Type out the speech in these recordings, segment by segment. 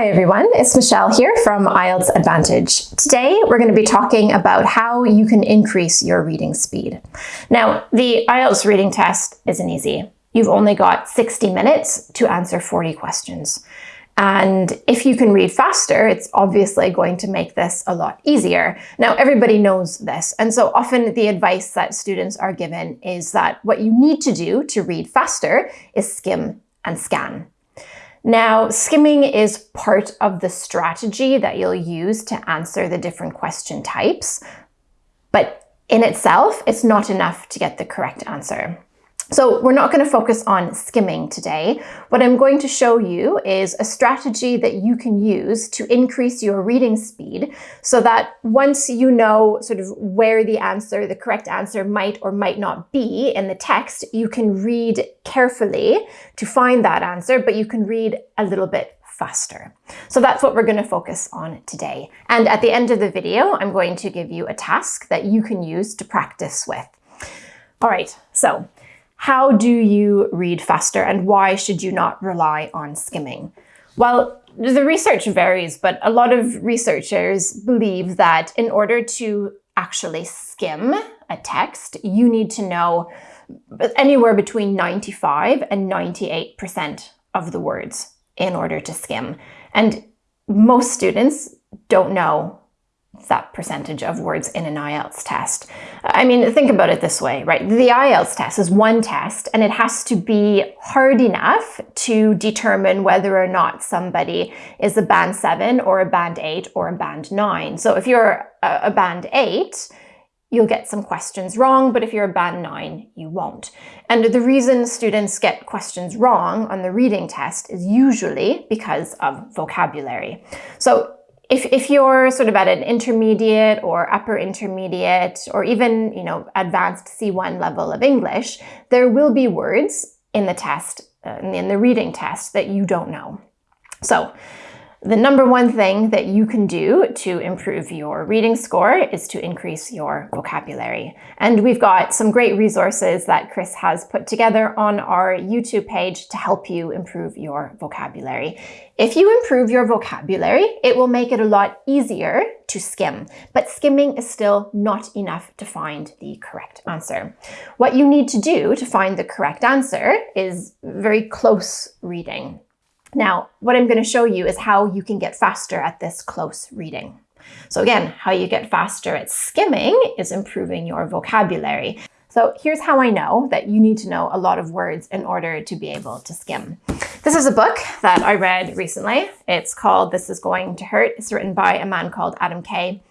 Hi everyone, it's Michelle here from IELTS Advantage. Today we're going to be talking about how you can increase your reading speed. Now, the IELTS reading test isn't easy. You've only got 60 minutes to answer 40 questions. And if you can read faster, it's obviously going to make this a lot easier. Now, everybody knows this. And so often the advice that students are given is that what you need to do to read faster is skim and scan. Now, skimming is part of the strategy that you'll use to answer the different question types, but in itself, it's not enough to get the correct answer. So we're not going to focus on skimming today. What I'm going to show you is a strategy that you can use to increase your reading speed so that once you know sort of where the answer, the correct answer might or might not be in the text, you can read carefully to find that answer, but you can read a little bit faster. So that's what we're going to focus on today. And at the end of the video, I'm going to give you a task that you can use to practice with. All right, so how do you read faster and why should you not rely on skimming? Well, the research varies, but a lot of researchers believe that in order to actually skim a text, you need to know anywhere between 95 and 98% of the words in order to skim. And most students don't know that percentage of words in an IELTS test. I mean, think about it this way, right? The IELTS test is one test and it has to be hard enough to determine whether or not somebody is a band seven or a band eight or a band nine. So if you're a band eight, you'll get some questions wrong, but if you're a band nine, you won't. And the reason students get questions wrong on the reading test is usually because of vocabulary. So if, if you're sort of at an intermediate or upper intermediate or even, you know, advanced C1 level of English, there will be words in the test, uh, in the reading test that you don't know. So the number one thing that you can do to improve your reading score is to increase your vocabulary. And we've got some great resources that Chris has put together on our YouTube page to help you improve your vocabulary. If you improve your vocabulary, it will make it a lot easier to skim, but skimming is still not enough to find the correct answer. What you need to do to find the correct answer is very close reading. Now, what I'm going to show you is how you can get faster at this close reading. So again, how you get faster at skimming is improving your vocabulary. So here's how I know that you need to know a lot of words in order to be able to skim. This is a book that I read recently. It's called This Is Going to Hurt. It's written by a man called Adam Kay.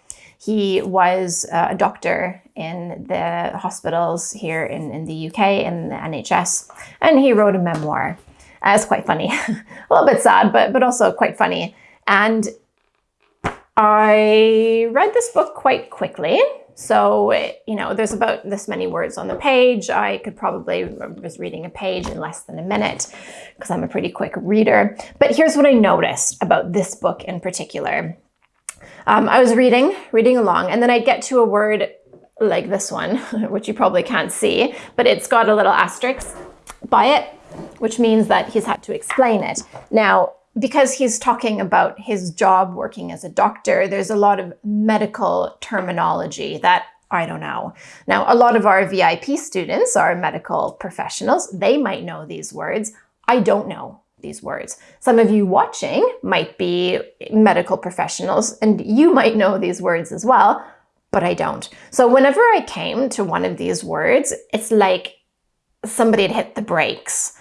He was uh, a doctor in the hospitals here in, in the UK, in the NHS, and he wrote a memoir. Uh, it's quite funny, a little bit sad, but, but also quite funny. And I read this book quite quickly. So, you know, there's about this many words on the page. I could probably, I was reading a page in less than a minute because I'm a pretty quick reader. But here's what I noticed about this book in particular. Um, I was reading, reading along, and then I'd get to a word like this one, which you probably can't see, but it's got a little asterisk by it which means that he's had to explain it. Now, because he's talking about his job working as a doctor, there's a lot of medical terminology that I don't know. Now, a lot of our VIP students are medical professionals. They might know these words. I don't know these words. Some of you watching might be medical professionals and you might know these words as well, but I don't. So whenever I came to one of these words, it's like somebody had hit the brakes.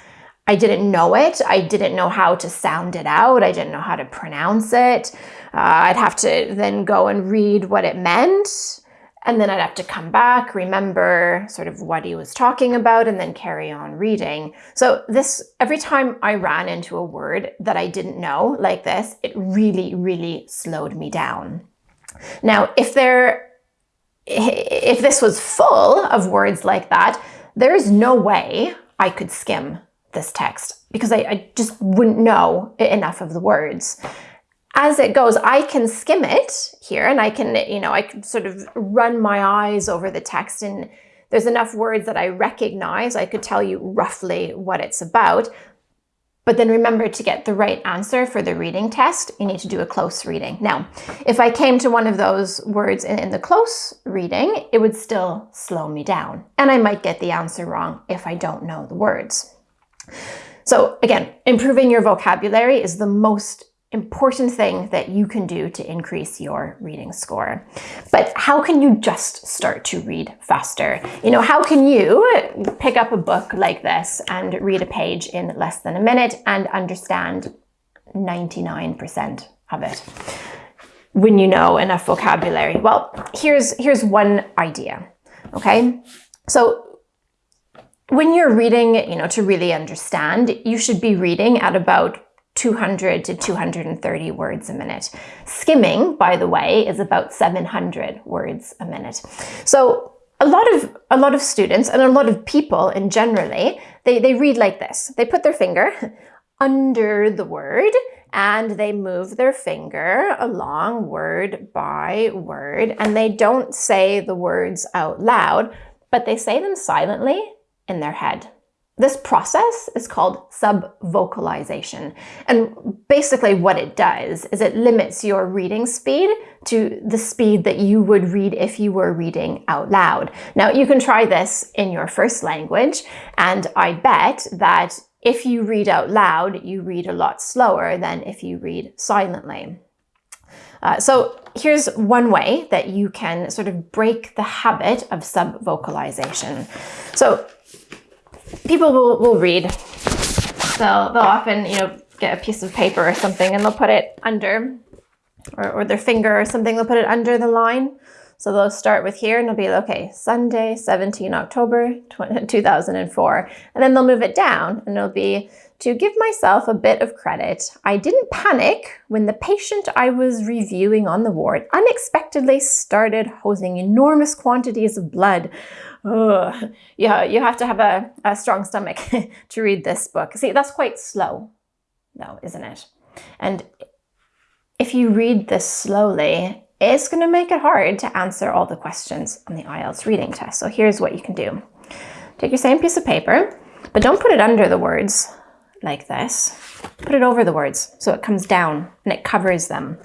I didn't know it. I didn't know how to sound it out. I didn't know how to pronounce it. Uh, I'd have to then go and read what it meant. And then I'd have to come back, remember sort of what he was talking about, and then carry on reading. So this, every time I ran into a word that I didn't know like this, it really, really slowed me down. Now, if there, if this was full of words like that, there is no way I could skim this text because I, I just wouldn't know enough of the words. As it goes, I can skim it here and I can, you know, I can sort of run my eyes over the text and there's enough words that I recognize. I could tell you roughly what it's about. But then remember to get the right answer for the reading test, you need to do a close reading. Now, if I came to one of those words in, in, the close reading, it would still slow me down. And I might get the answer wrong if I don't know the words. So again, improving your vocabulary is the most important thing that you can do to increase your reading score. But how can you just start to read faster? You know, how can you pick up a book like this and read a page in less than a minute and understand 99% of it when you know enough vocabulary? Well, here's here's one idea. Okay? So when you're reading, you know, to really understand, you should be reading at about 200 to 230 words a minute. Skimming, by the way, is about 700 words a minute. So a lot of a lot of students and a lot of people in generally, they, they read like this. They put their finger under the word and they move their finger along word by word and they don't say the words out loud, but they say them silently in their head. This process is called subvocalization. And basically what it does is it limits your reading speed to the speed that you would read if you were reading out loud. Now you can try this in your first language and I bet that if you read out loud, you read a lot slower than if you read silently. Uh, so here's one way that you can sort of break the habit of subvocalization. So people will, will read. They'll, they'll often, you know, get a piece of paper or something and they'll put it under, or, or their finger or something, they'll put it under the line. So they'll start with here and they'll be, okay, Sunday, 17 October 2004. And then they'll move it down and it'll be, to give myself a bit of credit, I didn't panic when the patient I was reviewing on the ward unexpectedly started hosing enormous quantities of blood Ugh. Yeah, you have to have a, a strong stomach to read this book. See, that's quite slow, though, isn't it? And if you read this slowly, it's going to make it hard to answer all the questions on the IELTS reading test. So here's what you can do. Take your same piece of paper, but don't put it under the words like this. Put it over the words so it comes down and it covers them.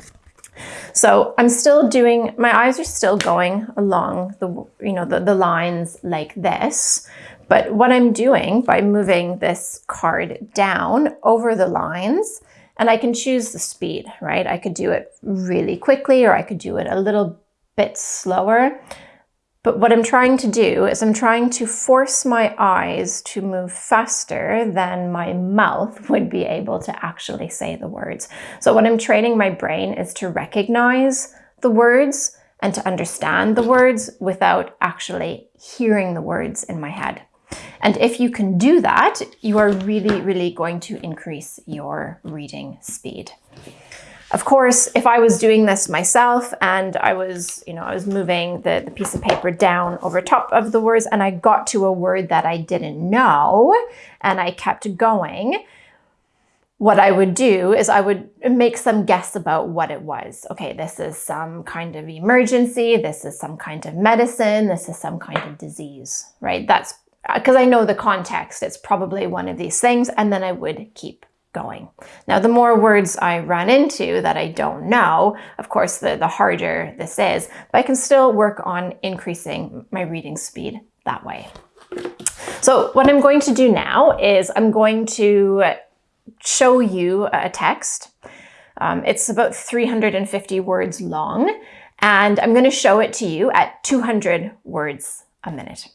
So I'm still doing, my eyes are still going along the, you know, the, the lines like this. But what I'm doing by moving this card down over the lines, and I can choose the speed, right? I could do it really quickly or I could do it a little bit slower. But what I'm trying to do is I'm trying to force my eyes to move faster than my mouth would be able to actually say the words. So what I'm training my brain is to recognize the words and to understand the words without actually hearing the words in my head. And if you can do that, you are really, really going to increase your reading speed. Of course, if I was doing this myself and I was, you know, I was moving the, the piece of paper down over top of the words and I got to a word that I didn't know and I kept going, what I would do is I would make some guess about what it was. Okay, this is some kind of emergency. This is some kind of medicine. This is some kind of disease, right? That's because I know the context. It's probably one of these things. And then I would keep going. Now, the more words I run into that I don't know, of course, the, the harder this is, but I can still work on increasing my reading speed that way. So what I'm going to do now is I'm going to show you a text. Um, it's about 350 words long, and I'm going to show it to you at 200 words a minute.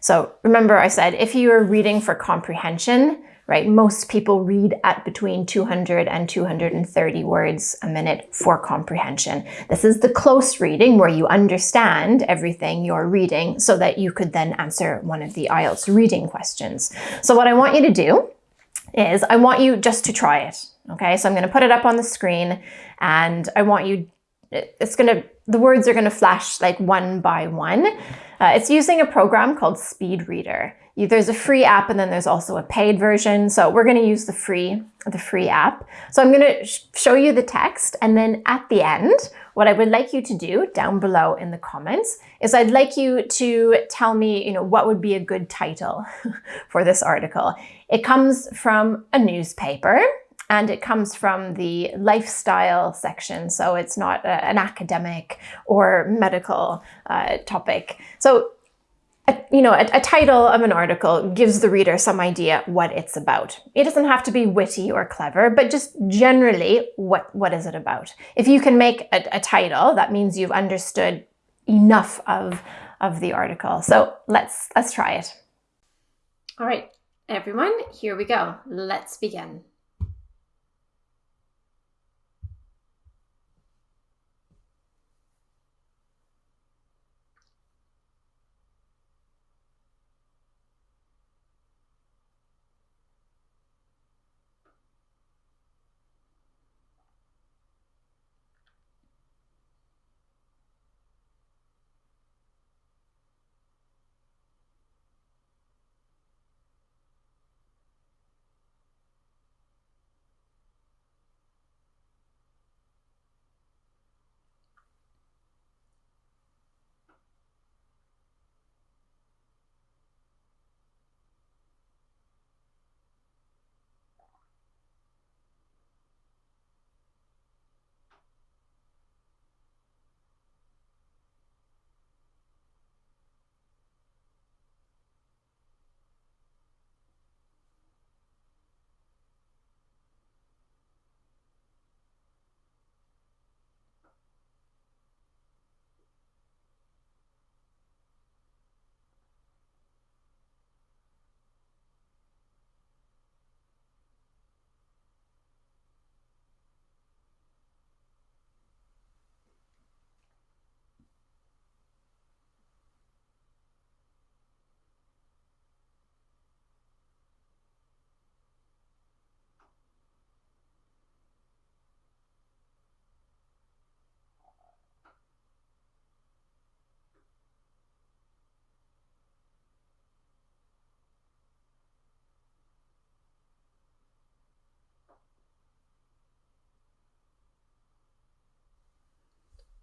So remember I said if you are reading for comprehension, right? Most people read at between 200 and 230 words a minute for comprehension. This is the close reading where you understand everything you're reading so that you could then answer one of the IELTS reading questions. So what I want you to do is I want you just to try it. Okay, so I'm going to put it up on the screen and I want you, it's going to, the words are going to flash like one by one. Uh, it's using a program called Speed Reader. There's a free app and then there's also a paid version. So we're going to use the free, the free app. So I'm going to sh show you the text and then at the end, what I would like you to do down below in the comments is I'd like you to tell me, you know, what would be a good title for this article. It comes from a newspaper and it comes from the lifestyle section. So it's not a, an academic or medical uh, topic. So a, you know, a, a, title of an article gives the reader some idea what it's about. It doesn't have to be witty or clever, but just generally, what, what is it about? If you can make a, a title, that means you've understood enough of, of the article. So let's, let's try it. All right, everyone, here we go. Let's begin.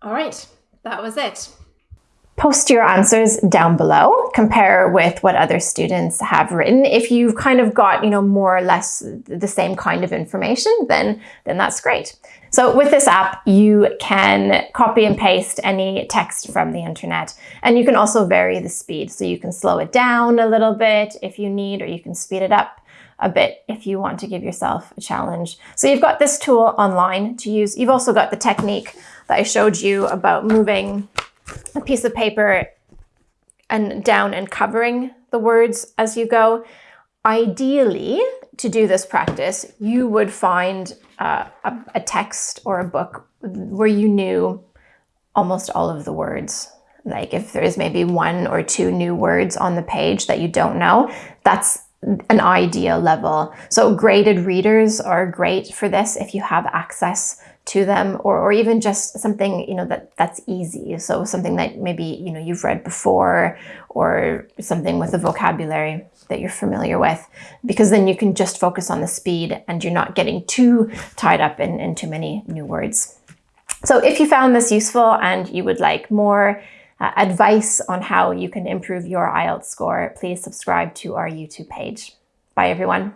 All right, that was it. Post your answers down below, compare with what other students have written. If you've kind of got, you know, more or less the same kind of information, then, then that's great. So with this app, you can copy and paste any text from the internet, and you can also vary the speed. So you can slow it down a little bit if you need, or you can speed it up a bit if you want to give yourself a challenge. So you've got this tool online to use. You've also got the technique that I showed you about moving a piece of paper and down and covering the words as you go. Ideally, to do this practice, you would find uh, a, a text or a book where you knew almost all of the words. Like if there's maybe one or two new words on the page that you don't know, that's an ideal level. So graded readers are great for this if you have access to them or, or even just something you know that that's easy. So something that maybe you know you've read before or something with a vocabulary that you're familiar with. Because then you can just focus on the speed and you're not getting too tied up in, in too many new words. So if you found this useful and you would like more uh, advice on how you can improve your IELTS score please subscribe to our YouTube page. Bye everyone